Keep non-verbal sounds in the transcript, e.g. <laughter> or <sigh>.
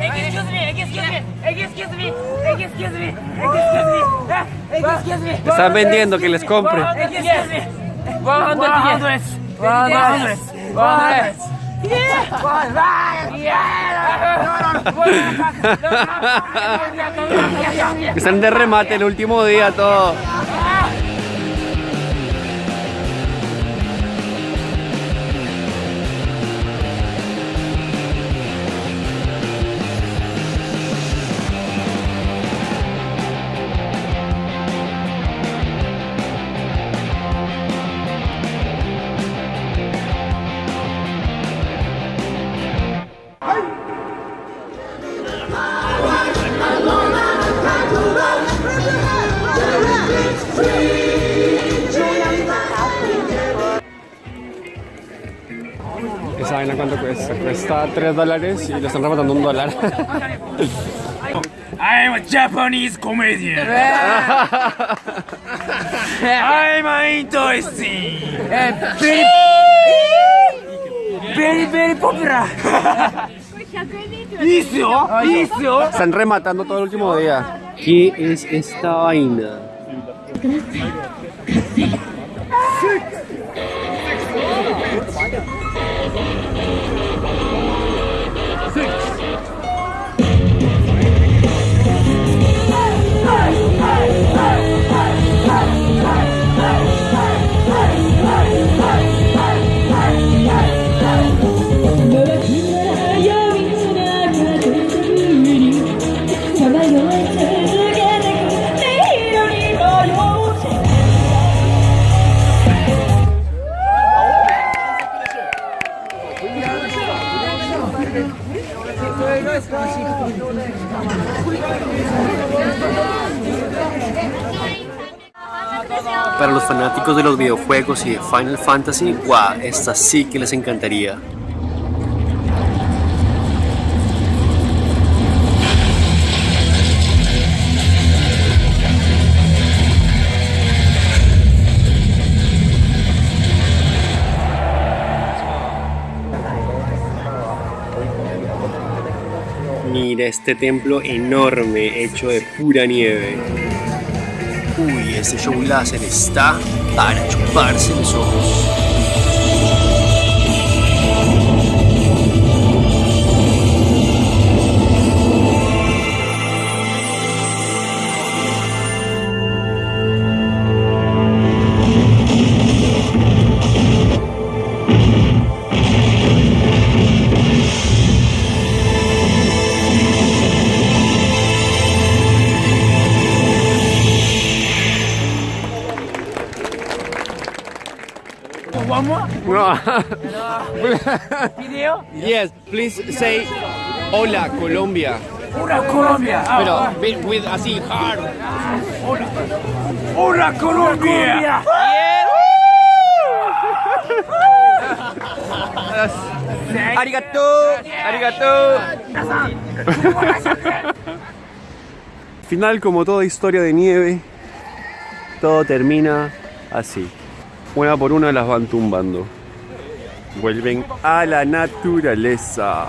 excuse me, excuse me, excuse me, excuse me, excuse me, excuse me. Están vendiendo que les compre. Excuse me. 100 yen. 100. 100. Están de remate el último día todo. Esa vaina cuánto cuesta, cuesta 3 dólares y lo están rematando un dólar. <laughs> I'm a Japanese comedian. <laughs> I'm interesting. Eh, very, very, very popular. <laughs> ¿Y Están rematando todo el último día. ¿Qué es esta vaina? Para los fanáticos de los videojuegos y de Final Fantasy, wow, esta sí que les encantaría. Mira este templo enorme hecho de pura nieve. Uy, este show láser está para chuparse los ojos. One more. Video. yes, please say Hola Colombia. Hola Colombia. Ah, Pero with, with así hard. Hola Colombia. Arigato, arigato. Final como toda historia de nieve, todo termina así. Una por una las van tumbando. Vuelven a la naturaleza.